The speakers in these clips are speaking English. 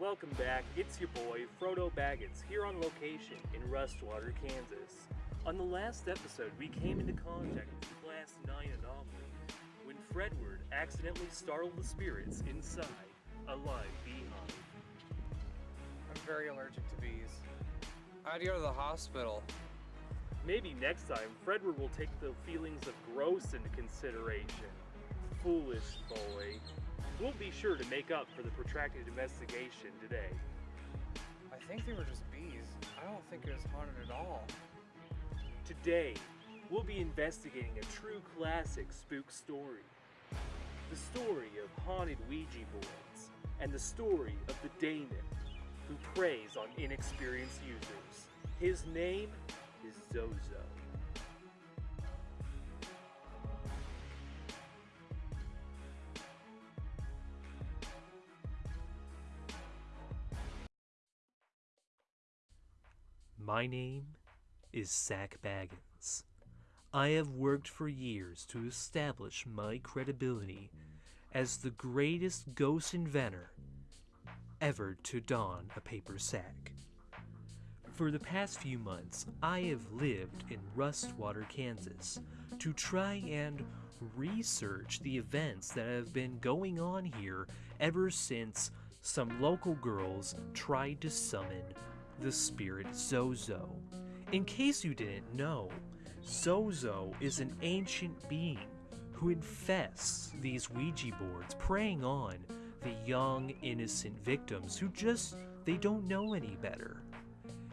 Welcome back. It's your boy, Frodo Baggins, here on location in Rustwater, Kansas. On the last episode, we came into contact with Class 9 anomaly when Fredward accidentally startled the spirits inside a live beehive. I'm very allergic to bees. I had to go to the hospital. Maybe next time, Fredward will take the feelings of gross into consideration. Foolish boy. We'll be sure to make up for the protracted investigation today. I think they were just bees. I don't think it was haunted at all. Today, we'll be investigating a true classic spook story. The story of haunted Ouija boards, and the story of the daemon who preys on inexperienced users. His name is Zozo. My name is Sack Baggins. I have worked for years to establish my credibility as the greatest ghost inventor ever to don a paper sack. For the past few months, I have lived in Rustwater, Kansas to try and research the events that have been going on here ever since some local girls tried to summon the spirit Zozo. In case you didn't know, Zozo is an ancient being who infests these Ouija boards, preying on the young, innocent victims who just they don't know any better.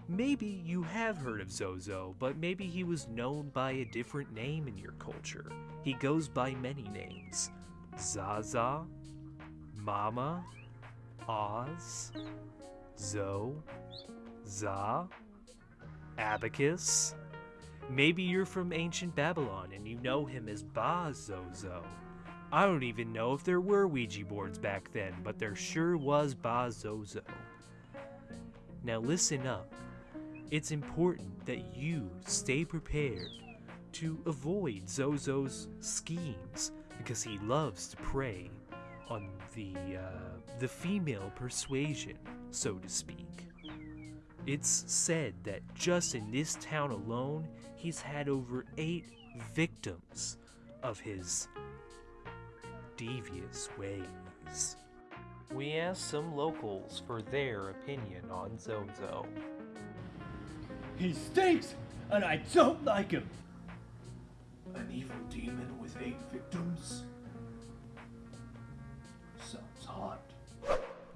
Maybe you have heard of Zozo, but maybe he was known by a different name in your culture. He goes by many names. Zaza, Mama, Oz, Zo, Za, Abacus. Maybe you're from ancient Babylon and you know him as Ba Zozo. I don't even know if there were Ouija boards back then, but there sure was Ba Zozo. Now listen up. It's important that you stay prepared to avoid Zozo's schemes because he loves to prey on the uh, the female persuasion, so to speak. It's said that just in this town alone, he's had over eight victims of his devious ways. We asked some locals for their opinion on Zozo. He stinks, and I don't like him. An evil demon with eight victims? Sounds hot.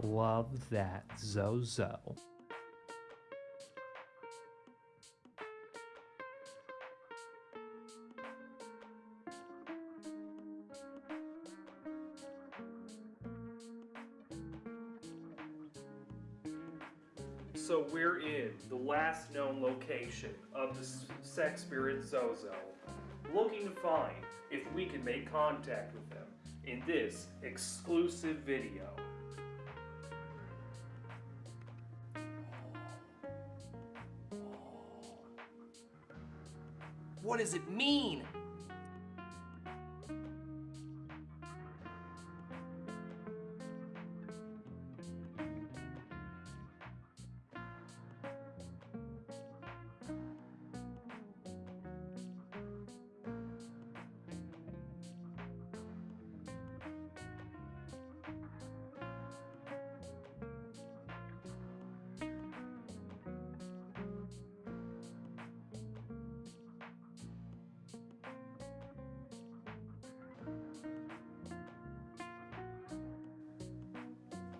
Love that, Zozo. So we're in the last known location of the sex spirit Zozo, looking to find if we can make contact with them in this exclusive video. What does it mean?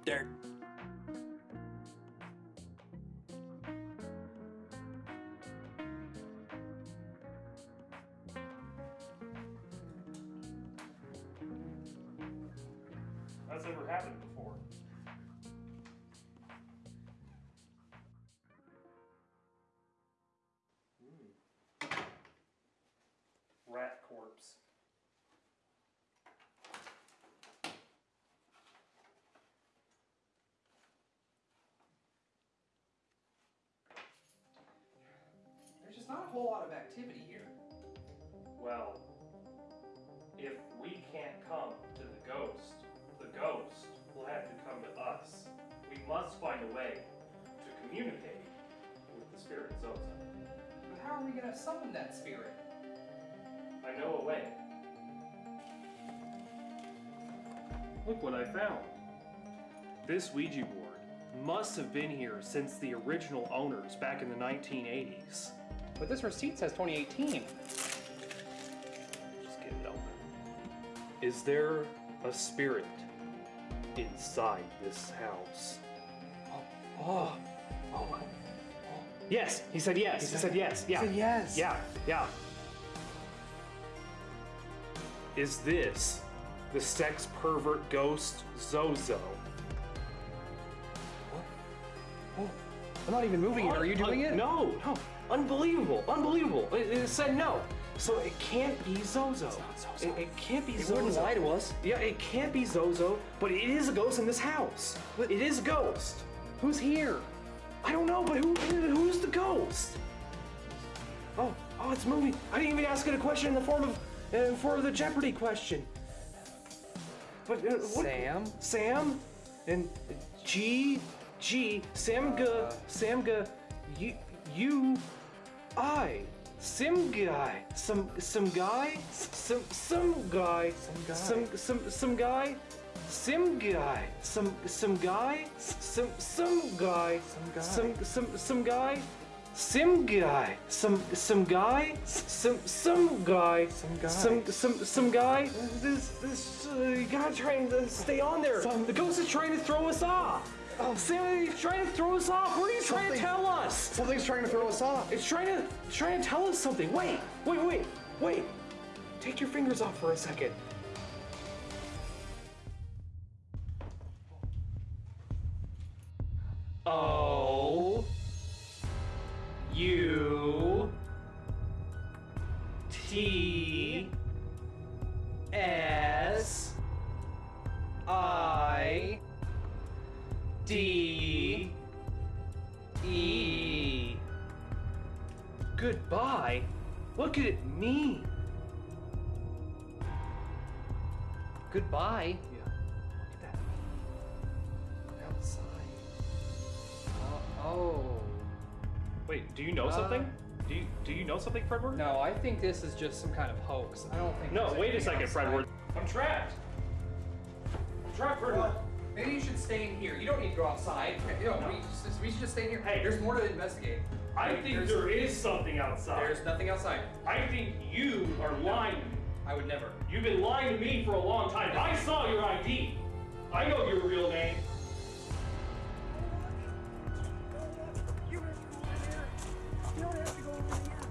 Dirt. That's never happened before. Whole lot of activity here. Well, if we can't come to the ghost, the ghost will have to come to us. We must find a way to communicate with the spirit Zozo. But how are we gonna summon that spirit? I know a way. Look what I found. This Ouija board must have been here since the original owners back in the 1980s. But this receipt says 2018. Just get it open. Is there a spirit inside this house? Oh. Oh. oh. Yes, he said yes. He, said, yes. Yeah. said yes. Yeah. Yeah. Is this the sex pervert ghost Zozo? I'm not even moving it. Are you doing it? No, no. Unbelievable. Unbelievable. It, it said no. So it can't be Zozo. It, it can't be It Zozo. wouldn't lie to us. Yeah, it can't be Zozo, but it is a ghost in this house. It is a ghost. Who's here? I don't know, but who who's the ghost? Oh, oh, it's moving. I didn't even ask it a question in the form of uh, for the Jeopardy question. But uh, what? Sam? Sam and G G Samga Samga you you I some guy some some guy some some guy guy. some some some guy some guy some some guy some some guy some some some guy some guy some some guy some some guy Some guy. some some some guy this this uh, you gotta try and uh, stay on there Some- the ghost is trying to throw us off Oh. Sam, he's trying to throw us off. What are you trying to tell us? Something's trying to throw us off. It's trying to trying to tell us something. Wait, wait, wait, wait. Take your fingers off for a second. Oh. O U Goodbye? What could it mean? Goodbye. Yeah. Look at that. Outside. Uh, oh. Wait, do you know Uh, something? Do you do you know something, Fredward? No, I think this is just some kind of hoax. I don't think. No, wait a second, outside. Fredward. I'm trapped. I'm trapped, Fredward. Well, maybe you should stay in here. You don't need to go outside. You know, we, just, we should just stay in here. Hey. there's more to investigate. I think there's, there is something outside. There's nothing outside. I think you are lying to me. I would never. You've been lying to me for a long time. I saw your ID. I know your real name.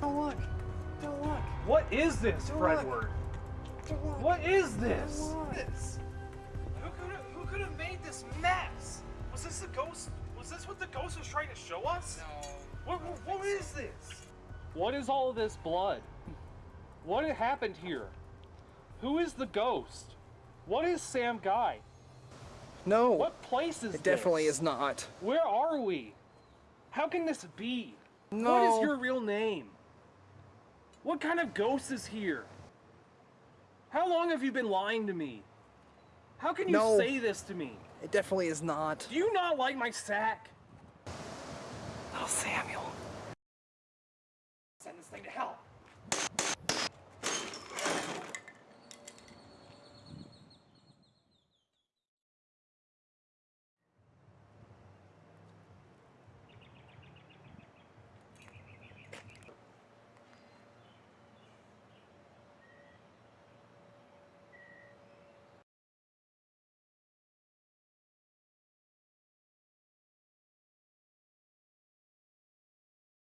Don't look. Don't look. What is this, Don't Fredward? Don't look. What is this? Don't look. Who could have who could have made this mess? Was this the ghost? Was this what the ghost was trying to show us? No. What what, what is this? What is all this blood? What happened here? Who is the ghost? What is Sam Guy? No. What place is this? It definitely this? is not. Where are we? How can this be? What No. is your real name? What kind of ghost is here? How long have you been lying to me? How can you No. say this to me? It definitely is not. Do you not like my sack? Little Samuel. Send this thing to hell.